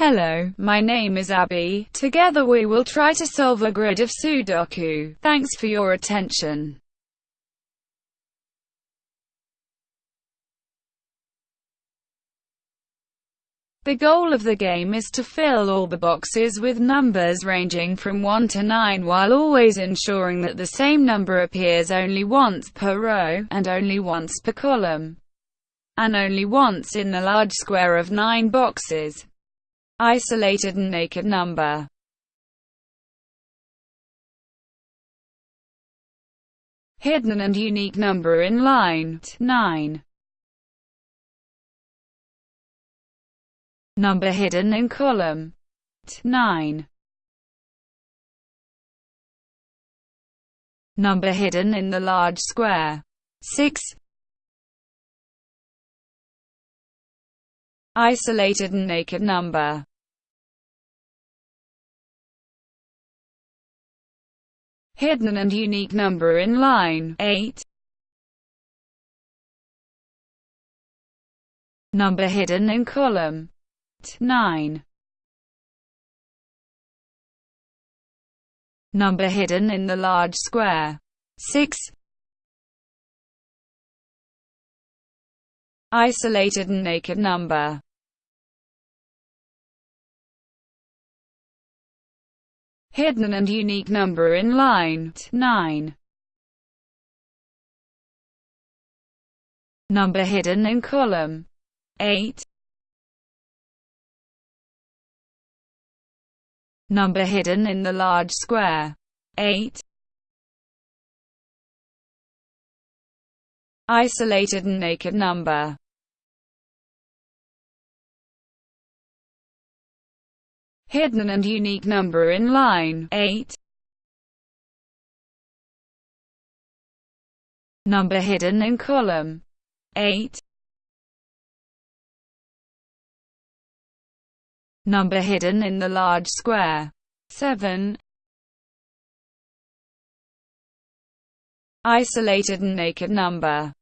Hello, my name is Abby. Together we will try to solve a grid of Sudoku. Thanks for your attention. The goal of the game is to fill all the boxes with numbers ranging from 1 to 9 while always ensuring that the same number appears only once per row, and only once per column, and only once in the large square of 9 boxes. Isolated and naked number. Hidden and unique number in line 9 Number hidden in column 9 Number hidden in the large square 6 Isolated and naked number Hidden and unique number in line 8 Number hidden in column 9 Number hidden in the large square 6 Isolated and naked number Hidden and unique number in line 9 Number hidden in column 8 Number hidden in the large square. 8. Isolated and naked number. Hidden and unique number in line. 8. Number hidden in column. 8. Number hidden in the large square. 7. Isolated and naked number.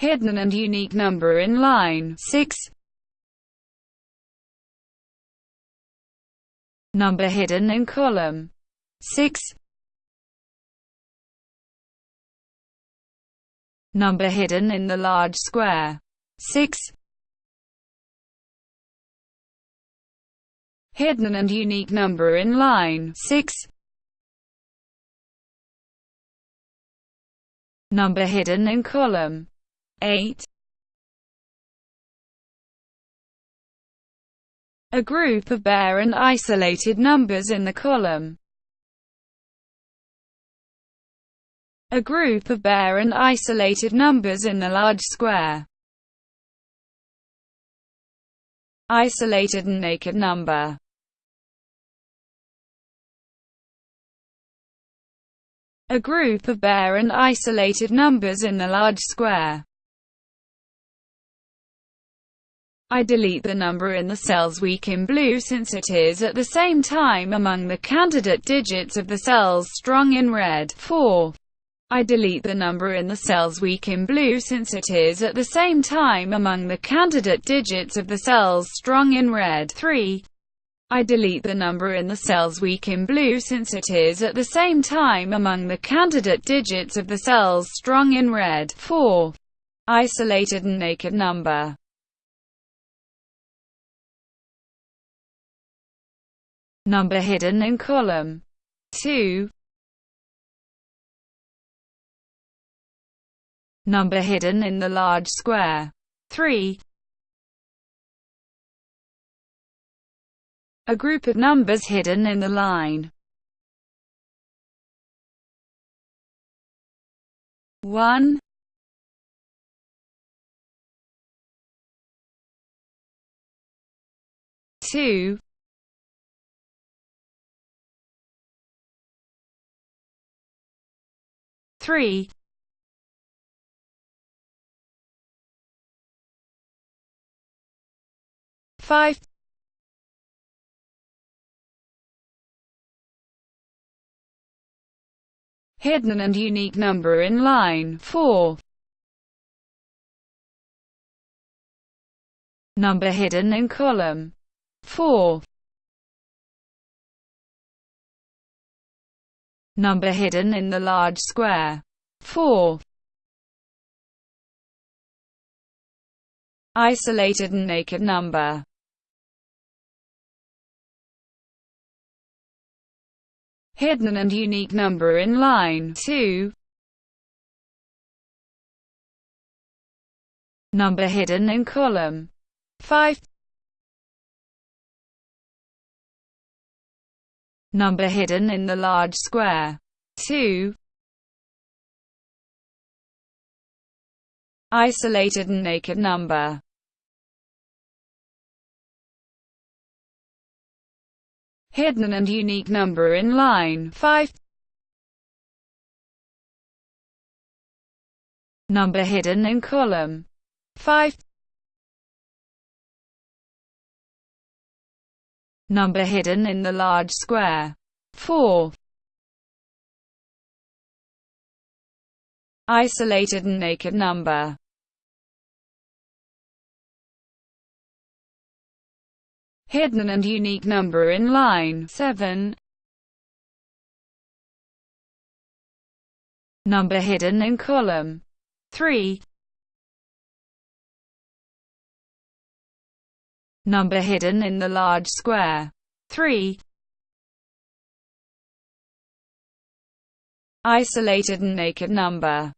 Hidden and unique number in line 6. Number hidden in column 6. Number hidden in the large square. 6. Hidden and unique number in line 6. Number hidden in column 8. A group of bare and isolated numbers in the column a group of bare and isolated numbers in the large square. Isolated and naked number A group of bare and isolated numbers in the large square. I delete the number in the cells weak in blue since it is at the same time among the candidate digits of the cells strong in red. 4. I delete the number in the cells weak in blue since it is at the same time among the candidate digits of the cells strong in red. 3. I delete the number in the cells weak in blue since it is at the same time among the candidate digits of the cells strong in red. 4. Isolated and naked number Number hidden in column 2 Number hidden in the large square. 3. A group of numbers hidden in the line. 1 2 3 5 Hidden and unique number in line 4 Number hidden in column 4. Number hidden in the large square 4. Isolated and naked number hidden and unique number in line 2. Number hidden in column 5. Number hidden in the large square 2. Isolated and naked number hidden and unique number in line 5. Number hidden in column 5. Number hidden in the large square 4. Isolated and naked number hidden and unique number in line 7. Number hidden in column 3. Number hidden in the large square 3. Isolated and naked number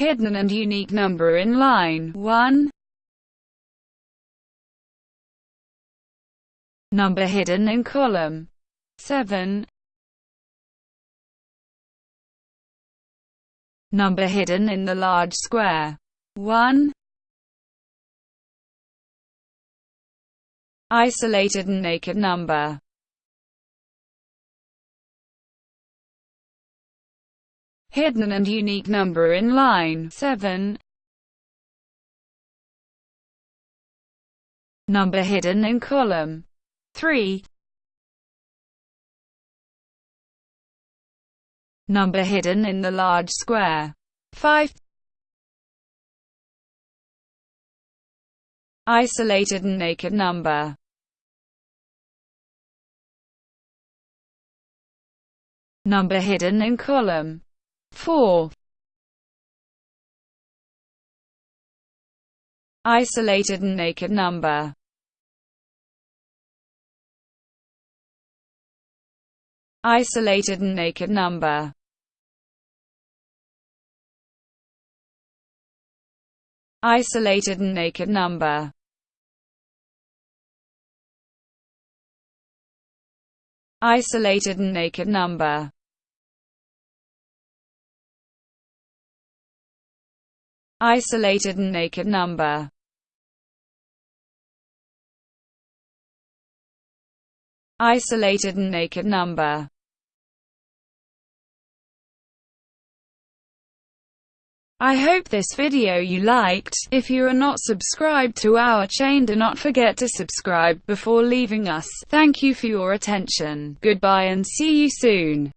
hidden and unique number in line 1. Number hidden in column 7. Number hidden in the large square 1. Isolated and naked number hidden and unique number in line 7. Number hidden in column 3. Number hidden in the large square. 5. Isolated and naked number. Number hidden in column. 4. Isolated and naked number. Isolated and naked number Isolated and naked number Isolated and naked number isolated and naked number. Isolated and naked number. I hope this video you liked. If you are not subscribed to our chain do not forget to subscribe before leaving us. Thank you for your attention. Goodbye and see you soon.